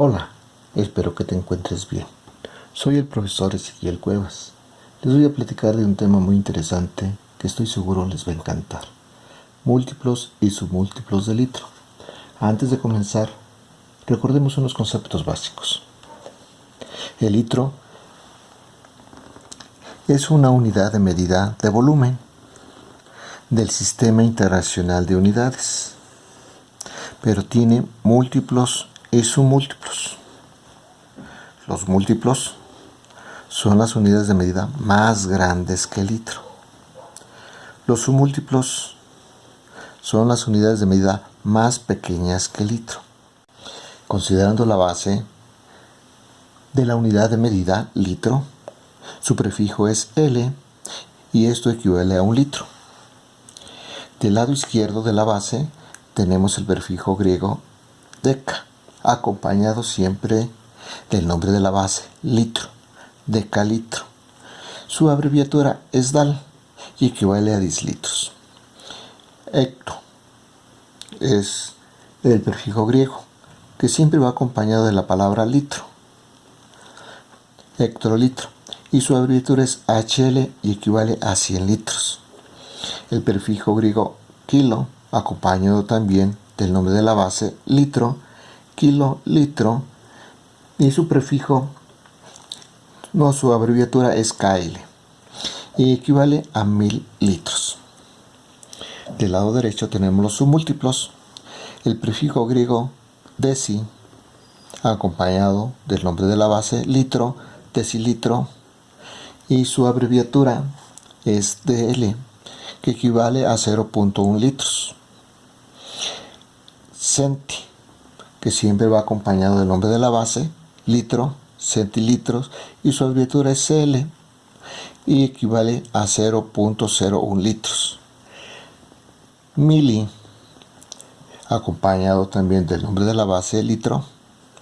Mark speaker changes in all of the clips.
Speaker 1: Hola, espero que te encuentres bien. Soy el profesor Ezequiel Cuevas. Les voy a platicar de un tema muy interesante que estoy seguro les va a encantar. Múltiplos y submúltiplos de litro. Antes de comenzar, recordemos unos conceptos básicos. El litro es una unidad de medida de volumen del Sistema Internacional de Unidades, pero tiene múltiplos y submúltiplos. Los múltiplos son las unidades de medida más grandes que el litro. Los submúltiplos son las unidades de medida más pequeñas que el litro. Considerando la base de la unidad de medida litro, su prefijo es L y esto equivale a un litro. Del lado izquierdo de la base tenemos el prefijo griego deca, acompañado siempre del nombre de la base, litro, decalitro. Su abreviatura es DAL y equivale a 10 litros. Hecto es el prefijo griego que siempre va acompañado de la palabra litro, hectolitro, y su abreviatura es HL y equivale a 100 litros el prefijo griego kilo, acompañado también del nombre de la base litro, kilo, litro, y su prefijo, no, su abreviatura es KL, y equivale a mil litros. Del lado derecho tenemos los submúltiplos, el prefijo griego deci, acompañado del nombre de la base litro, decilitro, y su abreviatura es DL que equivale a 0.1 litros. Centi, que siempre va acompañado del nombre de la base, litro, centilitros, y su abreviatura es CL, y equivale a 0.01 litros. Mili, acompañado también del nombre de la base, litro,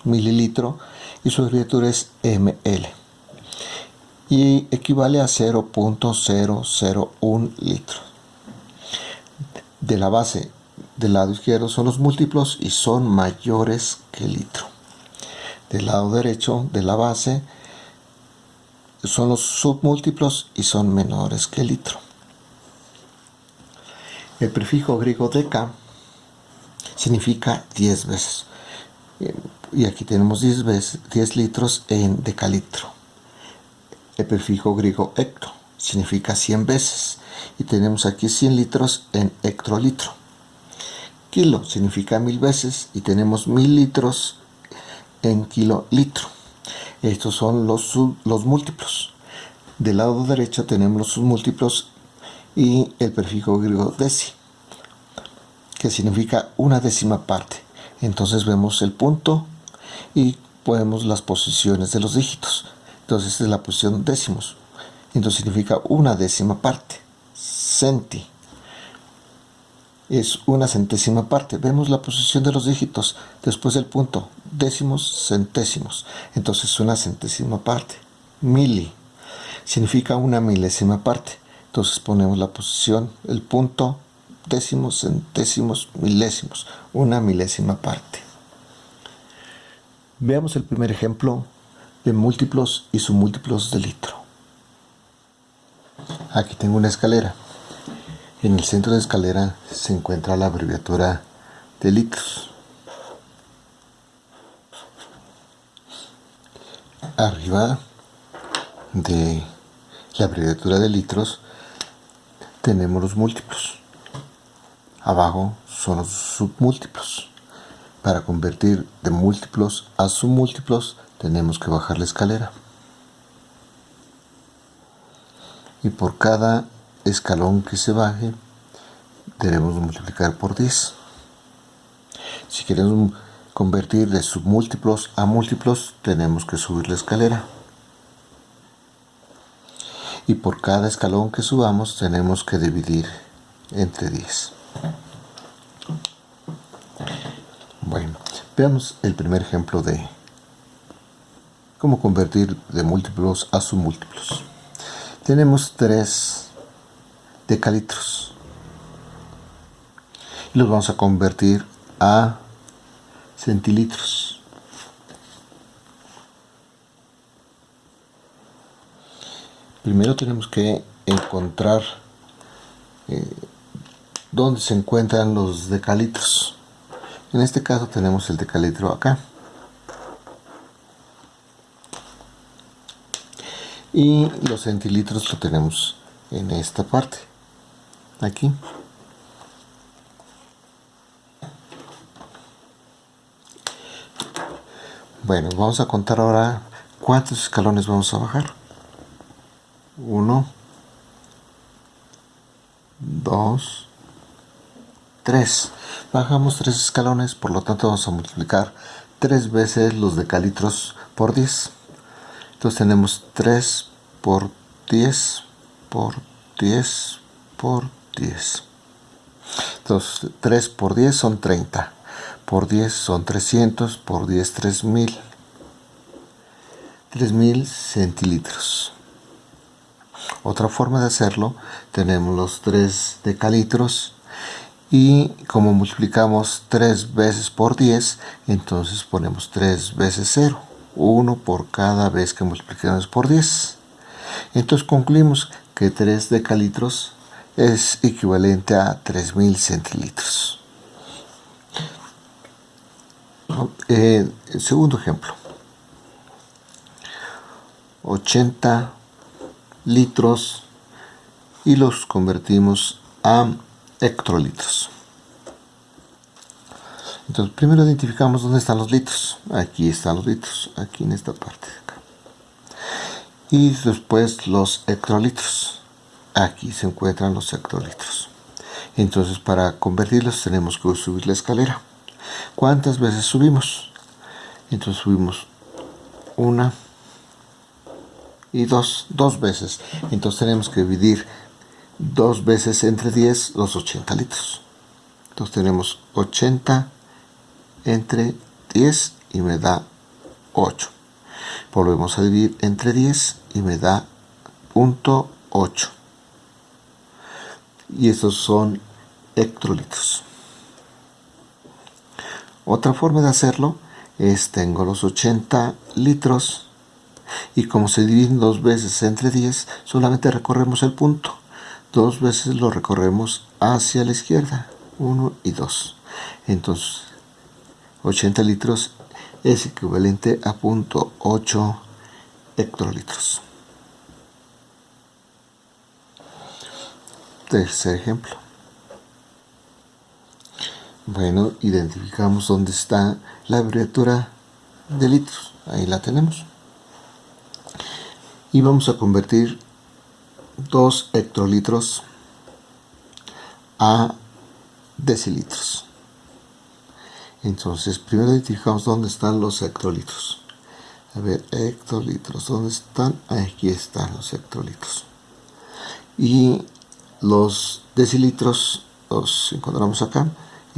Speaker 1: mililitro, y su abreviatura es ML y equivale a 0.001 litros. De la base del lado izquierdo son los múltiplos y son mayores que el litro. Del lado derecho de la base son los submúltiplos y son menores que el litro. El prefijo griego deca significa 10 veces. Y aquí tenemos 10, veces, 10 litros en decalitro. El prefijo griego hecto significa 100 veces y tenemos aquí 100 litros en hectolitro. Kilo significa mil veces y tenemos mil litros en kilolitro. Estos son los, los múltiplos. Del lado derecho tenemos los múltiplos y el prefijo griego deci, que significa una décima parte. Entonces vemos el punto y podemos las posiciones de los dígitos. Entonces esta es la posición décimos. Entonces significa una décima parte. Centi. Es una centésima parte. Vemos la posición de los dígitos después del punto. Décimos, centésimos. Entonces una centésima parte. Mili. Significa una milésima parte. Entonces ponemos la posición, el punto, décimos, centésimos, milésimos. Una milésima parte. Veamos el primer ejemplo de múltiplos y submúltiplos de litro. Aquí tengo una escalera. En el centro de escalera se encuentra la abreviatura de litros. Arriba de la abreviatura de litros tenemos los múltiplos. Abajo son los submúltiplos. Para convertir de múltiplos a submúltiplos tenemos que bajar la escalera. Y por cada escalón que se baje, debemos multiplicar por 10. Si queremos convertir de submúltiplos a múltiplos, tenemos que subir la escalera. Y por cada escalón que subamos, tenemos que dividir entre 10. Bueno, veamos el primer ejemplo de cómo convertir de múltiplos a submúltiplos. Tenemos tres de calitros. Y los vamos a convertir a centilitros. Primero tenemos que encontrar eh, dónde se encuentran los decalitros. En este caso tenemos el decalitro acá. Y los centilitros lo tenemos en esta parte. Aquí. Bueno, vamos a contar ahora cuántos escalones vamos a bajar. 1, 2, 3. Bajamos 3 escalones, por lo tanto vamos a multiplicar 3 veces los decalitros por 10. Entonces tenemos 3 por 10 por 10 por 10. Entonces 3 por 10 son 30 por 10 son 300, por 10 3000. 3000 centilitros. Otra forma de hacerlo, tenemos los 3 decalitros y como multiplicamos 3 veces por 10, entonces ponemos 3 veces 0, 1 por cada vez que multiplicamos por 10. Entonces concluimos que 3 decalitros es equivalente a 3000 centilitros. Eh, segundo ejemplo. 80 litros y los convertimos a hectolitros. Entonces, primero identificamos dónde están los litros. Aquí están los litros, aquí en esta parte de acá. Y después los hectolitros. Aquí se encuentran los hectolitros. Entonces, para convertirlos tenemos que subir la escalera. ¿Cuántas veces subimos? Entonces subimos una y dos, dos veces. Entonces tenemos que dividir dos veces entre 10 los 80 litros. Entonces tenemos 80 entre 10 y me da 8. Volvemos a dividir entre 10 y me da punto 8. Y estos son hectolitros. Otra forma de hacerlo es tengo los 80 litros y como se dividen dos veces entre 10, solamente recorremos el punto. Dos veces lo recorremos hacia la izquierda, 1 y 2. Entonces, 80 litros es equivalente a punto 8 hectolitros. Tercer ejemplo. Bueno, identificamos dónde está la abreviatura de litros. Ahí la tenemos. Y vamos a convertir 2 hectolitros a decilitros. Entonces, primero identificamos dónde están los hectolitros. A ver, hectolitros, ¿dónde están? Aquí están los hectolitros. Y los decilitros los encontramos acá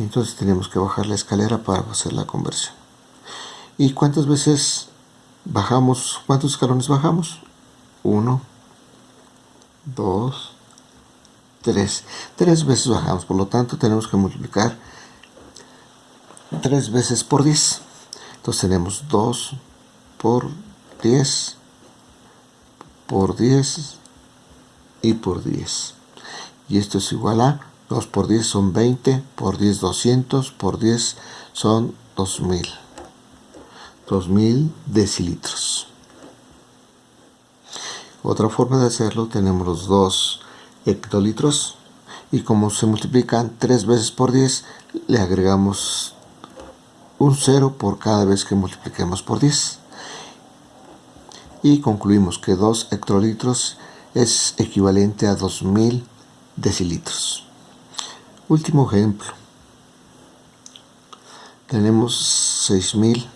Speaker 1: entonces tenemos que bajar la escalera para hacer la conversión. Y cuántas veces bajamos cuántos escalones bajamos 1 2 3 tres veces bajamos por lo tanto tenemos que multiplicar 3 veces por 10 entonces tenemos 2 por 10 por 10 y por 10 y esto es igual a 2 por 10 son 20, por 10 200, por 10 son 2000. 2000 decilitros. Otra forma de hacerlo tenemos los 2 hectolitros y como se multiplican 3 veces por 10 le agregamos un 0 por cada vez que multipliquemos por 10 y concluimos que 2 hectolitros es equivalente a 2000 decilitros. Último ejemplo. Tenemos 6000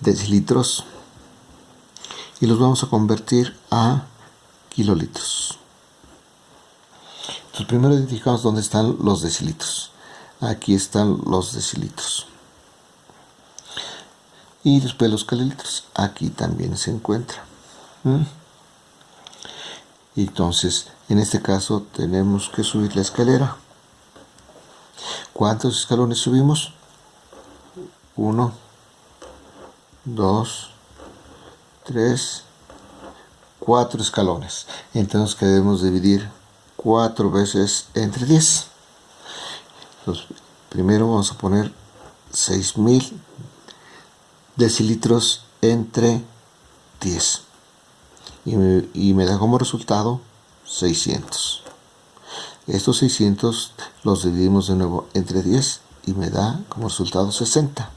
Speaker 1: decilitros y los vamos a convertir a kilolitros. Entonces primero identificamos dónde están los decilitros. Aquí están los decilitros. Y después los kilolitros. Aquí también se encuentra. Entonces en este caso tenemos que subir la escalera ¿cuántos escalones subimos? 1 2 3 4 escalones. Entonces debemos dividir 4 veces entre 10. primero vamos a poner 6000 decilitros entre 10. Y me, da como resultado 600. Estos 600 los dividimos de nuevo entre 10 y me da como resultado 60.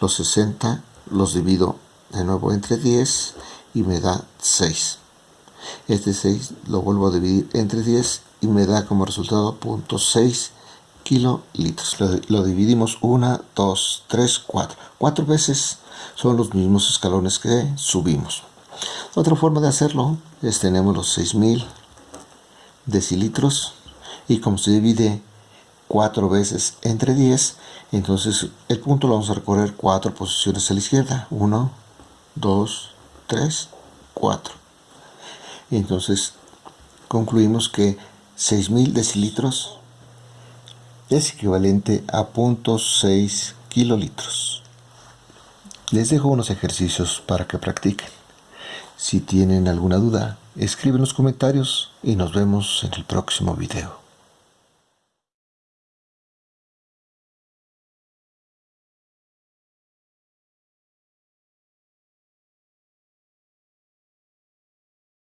Speaker 1: Los 60 los divido de nuevo entre 10 y me da 6. Este 6 lo vuelvo a dividir entre 10 y me da como resultado 0.6 kilolitros. Lo, dividimos 1, 2, 3, 4. 4 veces son los mismos escalones que subimos. Otra forma de hacerlo es tenemos los 6000 decilitros y como se divide 4 veces entre 10, entonces el punto lo vamos a recorrer 4 posiciones a la izquierda. 1, 2, 3, 4. Entonces concluimos que 6000 decilitros es equivalente a 0.6 kilolitros. Les dejo unos ejercicios para que practiquen. Si tienen alguna duda, escriben los comentarios y nos vemos en el próximo video.